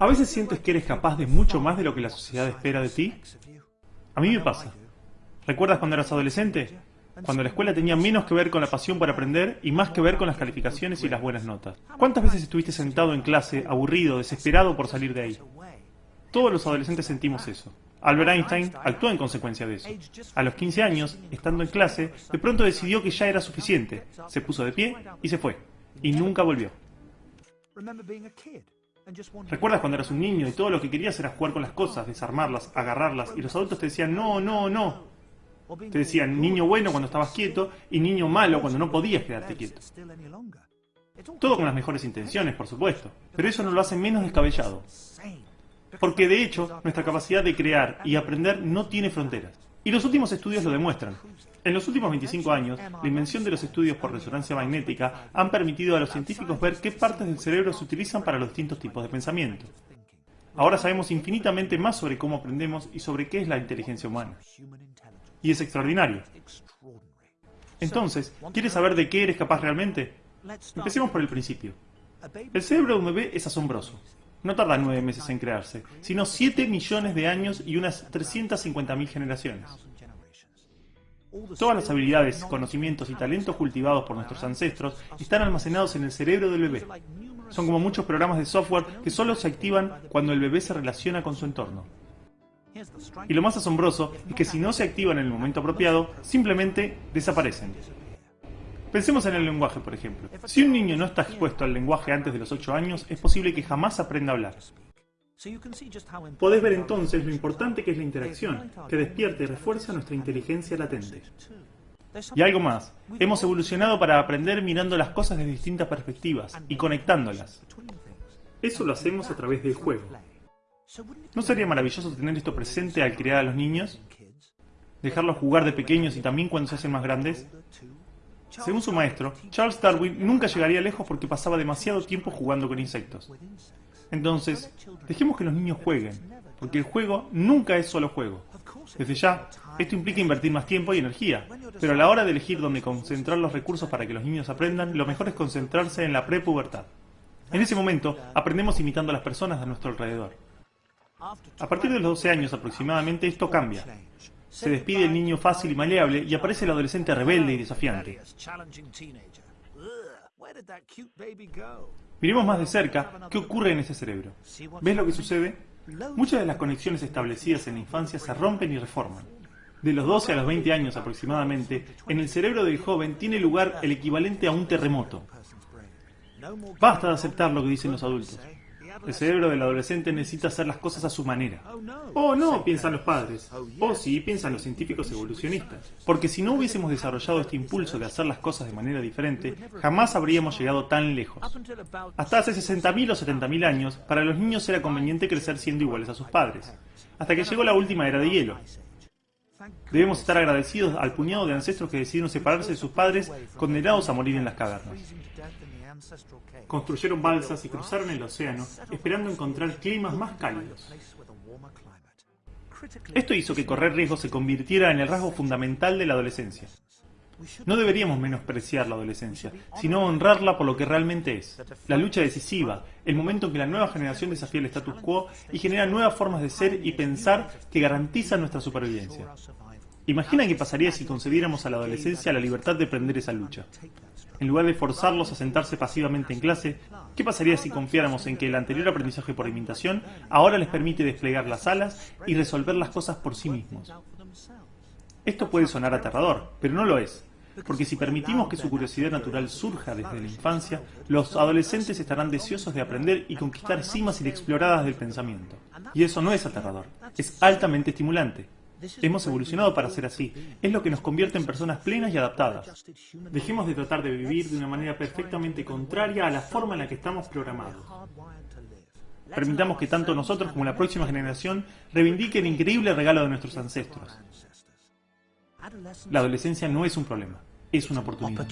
¿A veces sientes que eres capaz de mucho más de lo que la sociedad espera de ti? A mí me pasa. ¿Recuerdas cuando eras adolescente? Cuando la escuela tenía menos que ver con la pasión por aprender y más que ver con las calificaciones y las buenas notas. ¿Cuántas veces estuviste sentado en clase, aburrido, desesperado por salir de ahí? Todos los adolescentes sentimos eso. Albert Einstein actuó en consecuencia de eso. A los 15 años, estando en clase, de pronto decidió que ya era suficiente. Se puso de pie y se fue. Y nunca volvió. ¿Recuerdas cuando eras un niño y todo lo que querías era jugar con las cosas, desarmarlas, agarrarlas, y los adultos te decían no, no, no? Te decían niño bueno cuando estabas quieto y niño malo cuando no podías quedarte quieto. Todo con las mejores intenciones, por supuesto, pero eso no lo hace menos descabellado. Porque de hecho, nuestra capacidad de crear y aprender no tiene fronteras. Y los últimos estudios lo demuestran. En los últimos 25 años, la invención de los estudios por resonancia magnética han permitido a los científicos ver qué partes del cerebro se utilizan para los distintos tipos de pensamiento. Ahora sabemos infinitamente más sobre cómo aprendemos y sobre qué es la inteligencia humana. Y es extraordinario. Entonces, ¿quieres saber de qué eres capaz realmente? Empecemos por el principio. El cerebro de un bebé es asombroso. No tarda nueve meses en crearse, sino 7 millones de años y unas 350.000 generaciones. Todas las habilidades, conocimientos y talentos cultivados por nuestros ancestros están almacenados en el cerebro del bebé. Son como muchos programas de software que solo se activan cuando el bebé se relaciona con su entorno. Y lo más asombroso es que si no se activan en el momento apropiado, simplemente desaparecen. Pensemos en el lenguaje, por ejemplo. Si un niño no está expuesto al lenguaje antes de los 8 años, es posible que jamás aprenda a hablar. Podés ver entonces lo importante que es la interacción, que despierta y refuerza nuestra inteligencia latente. Y algo más, hemos evolucionado para aprender mirando las cosas desde distintas perspectivas y conectándolas. Eso lo hacemos a través del juego. ¿No sería maravilloso tener esto presente al criar a los niños? ¿Dejarlos jugar de pequeños y también cuando se hacen más grandes? Según su maestro, Charles Darwin nunca llegaría lejos porque pasaba demasiado tiempo jugando con insectos. Entonces, dejemos que los niños jueguen, porque el juego nunca es solo juego. Desde ya, esto implica invertir más tiempo y energía, pero a la hora de elegir dónde concentrar los recursos para que los niños aprendan, lo mejor es concentrarse en la prepubertad. En ese momento, aprendemos imitando a las personas de nuestro alrededor. A partir de los 12 años aproximadamente, esto cambia. Se despide el niño fácil y maleable y aparece el adolescente rebelde y desafiante. Miremos más de cerca qué ocurre en ese cerebro. ¿Ves lo que sucede? Muchas de las conexiones establecidas en la infancia se rompen y reforman. De los 12 a los 20 años aproximadamente, en el cerebro del joven tiene lugar el equivalente a un terremoto. Basta de aceptar lo que dicen los adultos. El cerebro del adolescente necesita hacer las cosas a su manera. Oh no, piensan los padres. Oh sí, piensan los científicos evolucionistas. Porque si no hubiésemos desarrollado este impulso de hacer las cosas de manera diferente, jamás habríamos llegado tan lejos. Hasta hace 60.000 o 70.000 años, para los niños era conveniente crecer siendo iguales a sus padres. Hasta que llegó la última era de hielo. Debemos estar agradecidos al puñado de ancestros que decidieron separarse de sus padres condenados a morir en las cavernas. Construyeron balsas y cruzaron el océano, esperando encontrar climas más cálidos. Esto hizo que correr riesgos se convirtiera en el rasgo fundamental de la adolescencia. No deberíamos menospreciar la adolescencia, sino honrarla por lo que realmente es. La lucha decisiva, el momento en que la nueva generación desafía el status quo y genera nuevas formas de ser y pensar que garantizan nuestra supervivencia. Imagina qué pasaría si concediéramos a la adolescencia la libertad de prender esa lucha. En lugar de forzarlos a sentarse pasivamente en clase, ¿qué pasaría si confiáramos en que el anterior aprendizaje por imitación ahora les permite desplegar las alas y resolver las cosas por sí mismos? Esto puede sonar aterrador, pero no lo es, porque si permitimos que su curiosidad natural surja desde la infancia, los adolescentes estarán deseosos de aprender y conquistar cimas inexploradas del pensamiento. Y eso no es aterrador, es altamente estimulante. Hemos evolucionado para ser así. Es lo que nos convierte en personas plenas y adaptadas. Dejemos de tratar de vivir de una manera perfectamente contraria a la forma en la que estamos programados. Permitamos que tanto nosotros como la próxima generación reivindiquen el increíble regalo de nuestros ancestros. La adolescencia no es un problema, es una oportunidad.